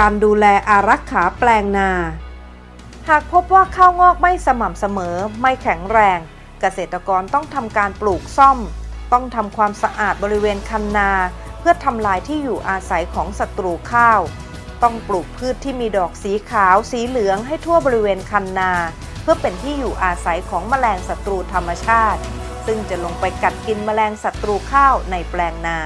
การดูแลอารักขาแปลงนา หากพบว่าข้าวงอกไม่สม่ำเสมอไม่แข็งแรง เกษตรกรต้องทำการปลูกซ่อม ต้องทำความสะอาดบริเวณคันนา เพื่อทำลายที่อยู่อาศัยของศัตรูข้าว ต้องปลูกพืชที่มีดอกสีขาวสีเหลืองให้ทั่วบริเวณคันนา เพื่อเป็นที่อยู่อาศัยของแมลงศัตรูธรรมชาติ ซึ่งจะลงไปกัดกินแมลงศัตรูข้าวในแปลงนา